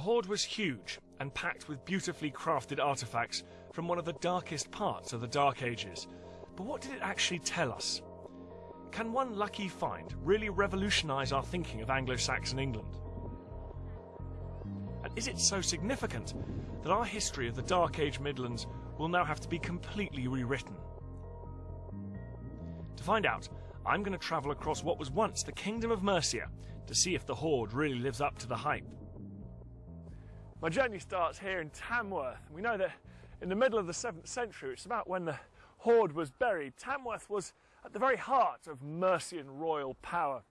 The hoard was huge and packed with beautifully crafted artifacts from one of the darkest parts of the Dark Ages. But what did it actually tell us? Can one lucky find really revolutionise our thinking of Anglo Saxon England? And is it so significant that our history of the Dark Age Midlands will now have to be completely rewritten? To find out, I'm going to travel across what was once the Kingdom of Mercia to see if the Hoard really lives up to the hype. My journey starts here in Tamworth. We know that in the middle of the 7th century, it's about when the Hoard was buried, Tamworth was at the very heart of Mercian royal power.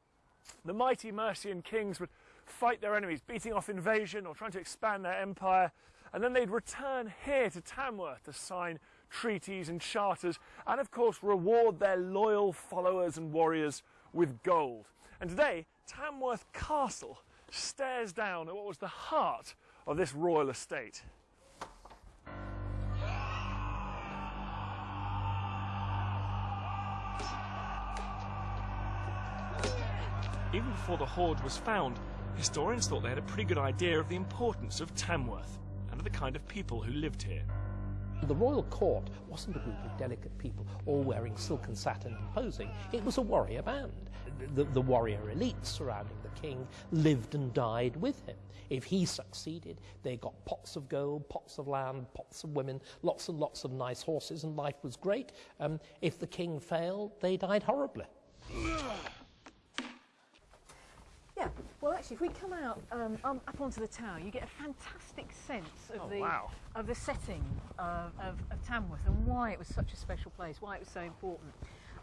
The mighty Mercian kings would fight their enemies, beating off invasion or trying to expand their empire, and then they'd return here to Tamworth to sign treaties and charters, and of course reward their loyal followers and warriors with gold. And today, Tamworth Castle stares down at what was the heart of this royal estate. Even before the hoard was found, historians thought they had a pretty good idea of the importance of Tamworth and of the kind of people who lived here. The royal court wasn't a group of delicate people all wearing silk and satin and posing. It was a warrior band. The, the, warrior elite surrounding the king lived and died with him. If he succeeded, they got pots of gold, pots of land, pots of women, lots and lots of nice horses, and life was great. Um, if the king failed, they died horribly. Yeah, well, actually, if we come out um, um, up onto the tower, you get a fantastic sense of oh, the wow. of the setting of, of, of, Tamworth and why it was such a special place, why it was so important.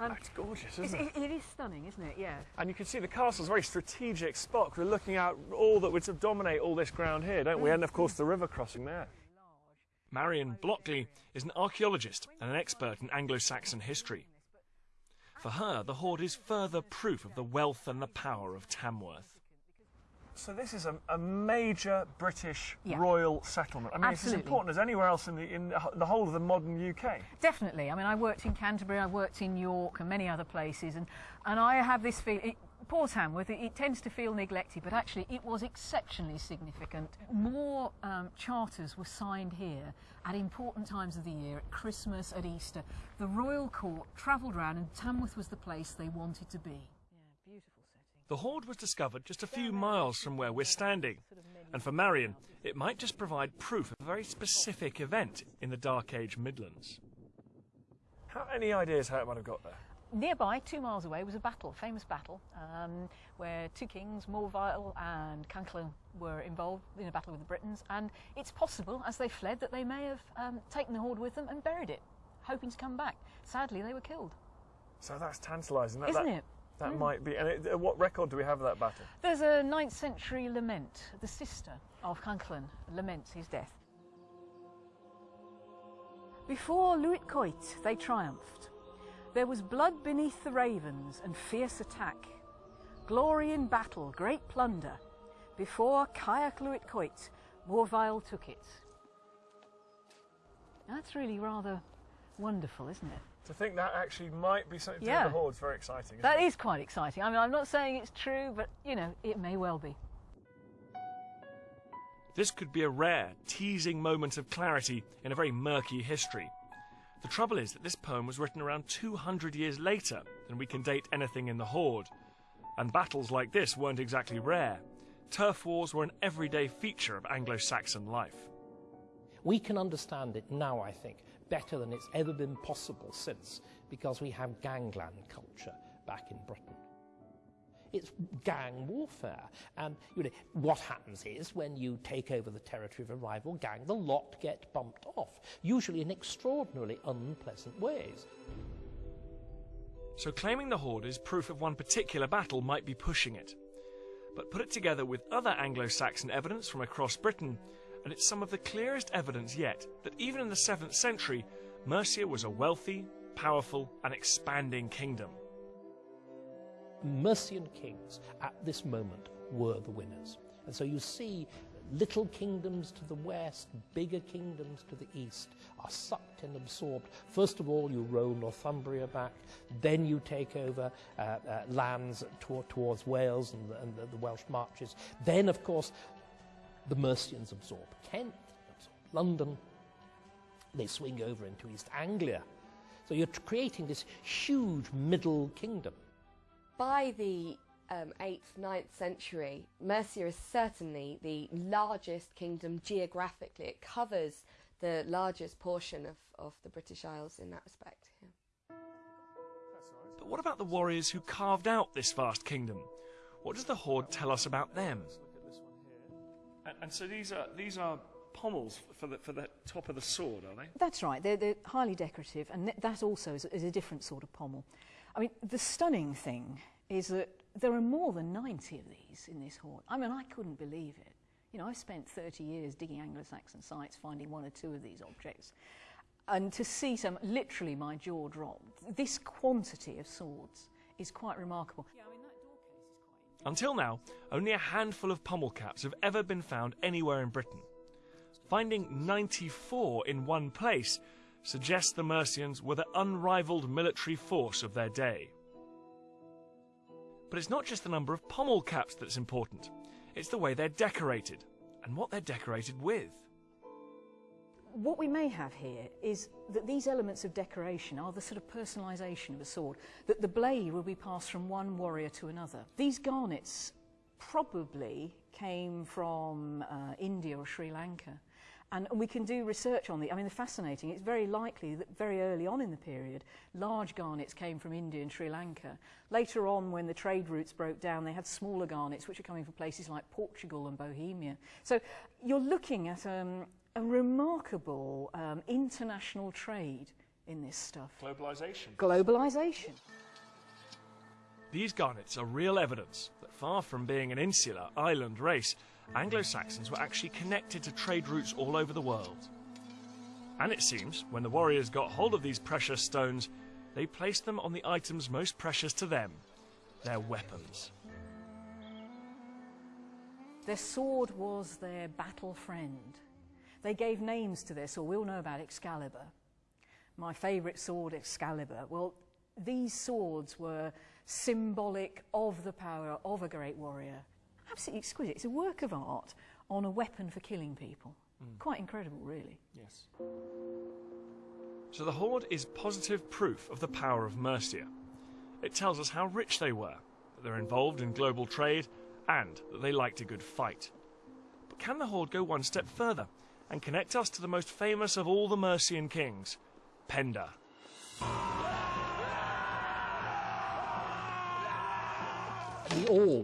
Um, it's gorgeous, isn't it? it is stunning, isn't it? Yeah. And you can see the castle's a very strategic spot. We're looking out all that would sort of dominate all this ground here, don't we? And of course, the river crossing there. Marion Blockley is an archaeologist and an expert in Anglo-Saxon history. For her, the hoard is further proof of the wealth and the power of Tamworth. So this is a, a major British yeah. royal settlement. I mean, Absolutely. it's as important as anywhere else in the, in the whole of the modern UK. Definitely. I mean, I worked in Canterbury, I worked in York and many other places, and, and I have this feeling, poor Tamworth, it, it, tends to feel neglected, but actually it was exceptionally significant. More um, charters were signed here at important times of the year, at Christmas, at Easter. The royal court travelled around and Tamworth was the place they wanted to be. Yeah, beautiful setting. The hoard was discovered just a few miles from where we're standing. And for Marion, it might just provide proof of a very specific event in the Dark Age Midlands. How, any ideas how it might have got there? nearby, two miles away, was a battle, a famous battle, um, where two kings, Morfael and Cynddylan, were involved in a battle with the Britons. And it's possible, as they fled, that they may have um, taken the hoard with them and buried it, hoping to come back. Sadly, they were killed. So that's tantalising, isn't that, it? That mm. might be. And it, uh, what record do we have of that battle? There's a 9th century lament. The sister of Cynddylan laments his death. Before Luitcoit, they triumphed. There was blood beneath the ravens and fierce attack, glory in battle, great plunder. Before Caer Luitcoit, Morfael took it. That's really rather wonderful, isn't it? To think that actually might be something to yeah. do with the Hoard's very exciting. That it? is quite exciting. I mean, I'm not saying it's true, but, you know, it may well be. This could be a rare, teasing moment of clarity in a very murky history. The trouble is that this poem was written around 200 years later than we can date anything in the Hoard, and battles like this weren't exactly rare. Turf wars were an everyday feature of Anglo Saxon life. We can understand it now, I think, better than it's ever been possible since, because we have gangland culture back in Britain. It's gang warfare. And you know, what happens is when you take over the territory of a rival gang, the lot get bumped off, usually in extraordinarily unpleasant ways. So claiming the hoard is proof of one particular battle might be pushing it. But put it together with other Anglo-Saxon evidence from across Britain, and it's some of the clearest evidence yet that even in the 7th century, Mercia was a wealthy, powerful, and expanding kingdom. Mercian kings at this moment were the winners. And so you see little kingdoms to the west, bigger kingdoms to the east are sucked and absorbed. First of all, you roll Northumbria back, then you take over uh, uh, lands to towards Wales and, the, and the, the Welsh marches. Then, of course, The Mercians absorb Kent, absorb London, they swing over into East Anglia. So you're creating this huge middle kingdom. By the um, 8th, 9th century, Mercia is certainly the largest kingdom geographically. It covers the largest portion of, of the British Isles in that respect. Yeah. But what about the warriors who carved out this vast kingdom? What does the Hoard tell us about them? And, and so these are these are pommels for the for the top of the sword, are they? That's right. They're, they're highly decorative, and that also is, is a different sort of pommel. I mean, the stunning thing is that there are more than 90 of these in this hoard. I mean, I couldn't believe it. You know, I spent 30 years digging Anglo-Saxon sites, finding one or two of these objects. And to see some, literally my jaw dropped. This quantity of swords is quite remarkable. Yeah, Until now, only a handful of pommel caps have ever been found anywhere in Britain. Finding 94 in one place suggests the Mercians were the unrivaled military force of their day. But it's not just the number of pommel caps that's important, it's the way they're decorated and what they're decorated with. What we may have here is that these elements of decoration are the sort of personalisation of a sword, that the blade will be passed from one warrior to another. These garnets probably came from uh, India or Sri Lanka. And we can do research on the, I mean, they're fascinating. It's very likely that very early on in the period, large garnets came from India and Sri Lanka. Later on, when the trade routes broke down, they had smaller garnets, which are coming from places like Portugal and Bohemia. So you're looking at um, a remarkable um, international trade in this stuff. Globalisation. Globalisation. These garnets are real evidence that far from being an insular island race, Anglo Saxons were actually connected to trade routes all over the world. And it seems, when the warriors got hold of these precious stones, they placed them on the items most precious to them their weapons. Their sword was their battle friend. They gave names to their sword. We all know about Excalibur. My favourite sword, Excalibur. Well, these swords were symbolic of the power of a great warrior absolutely exquisite. It's a work of art on a weapon for killing people. Mm. Quite incredible, really. Yes. So the Hoard is positive proof of the power of Mercia. It tells us how rich they were, that they're involved in global trade, and that they liked a good fight. But can the Hoard go one step further and connect us to the most famous of all the Mercian kings, Penda? We all